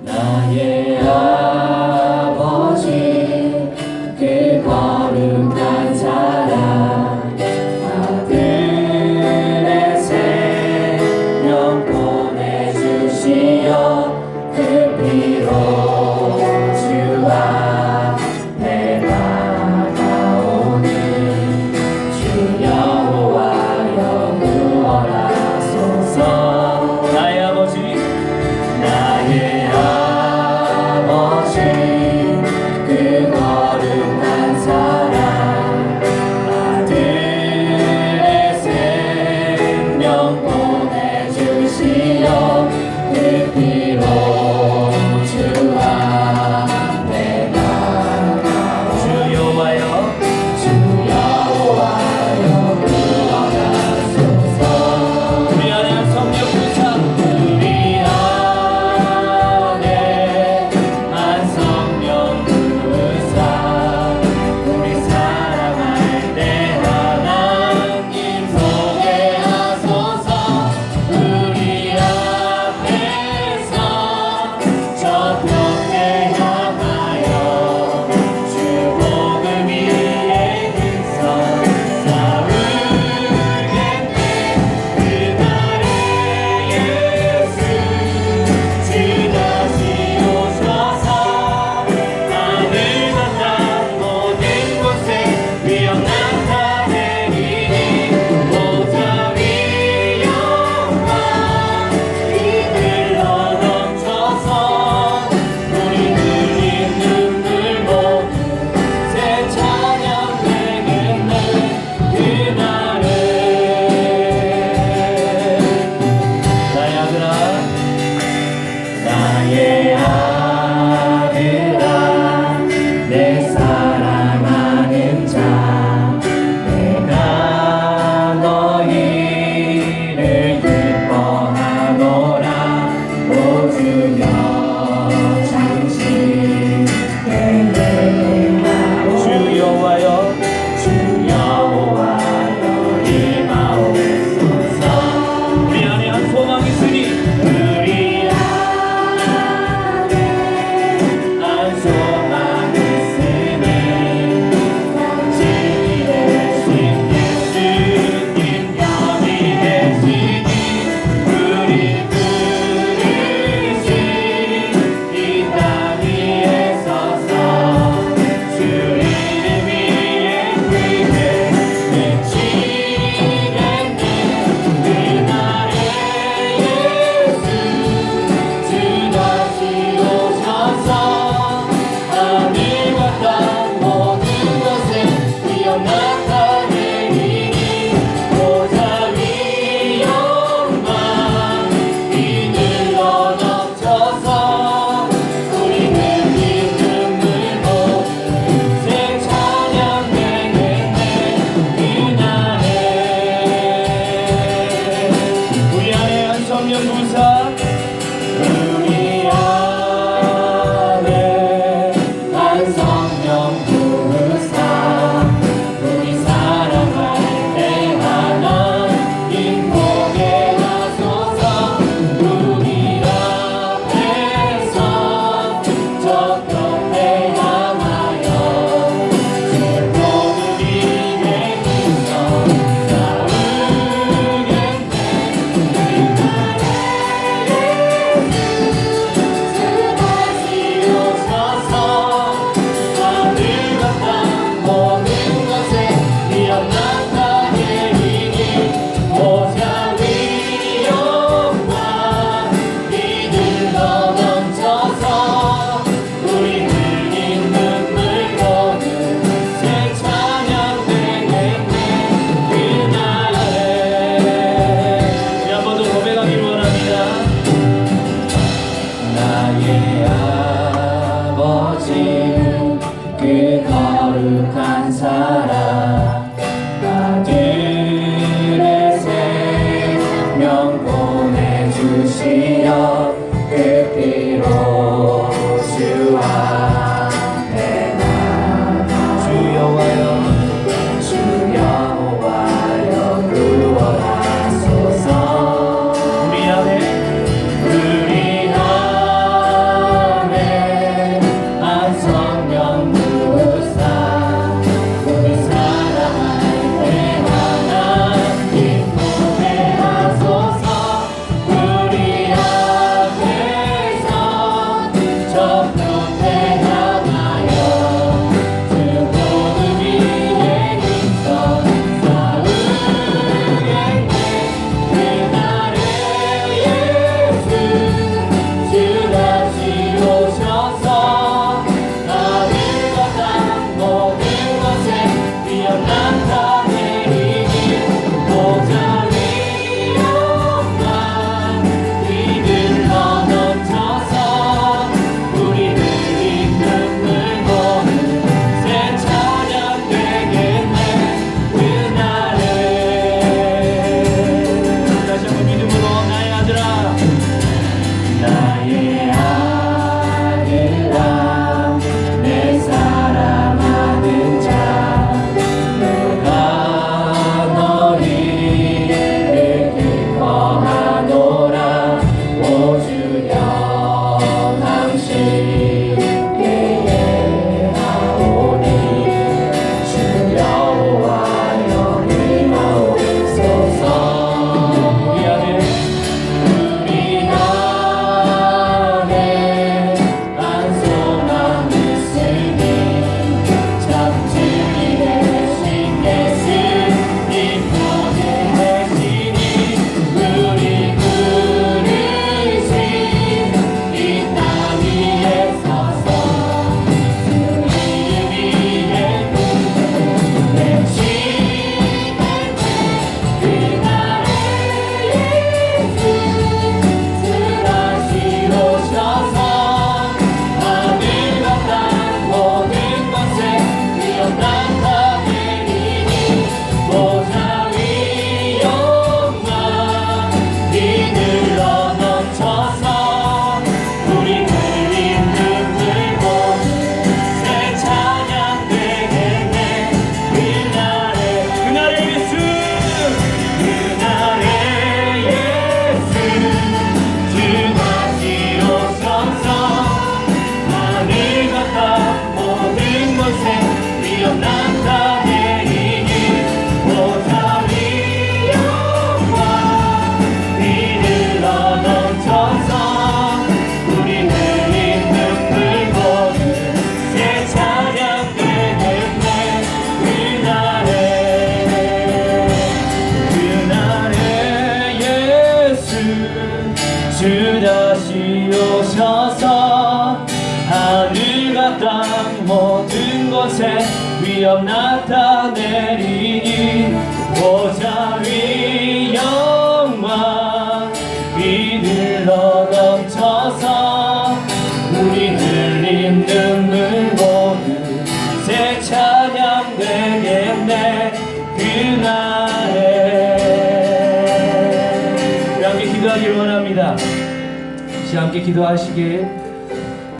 나의 아 me acusar are. 주여 나타내리니 보좌 위 영광 이들로 넘쳐서 우리들 있는 물 모두 새 찬양 되겠네 그날에 우리 함께 기도하길 원합니다. 함께 기도하시길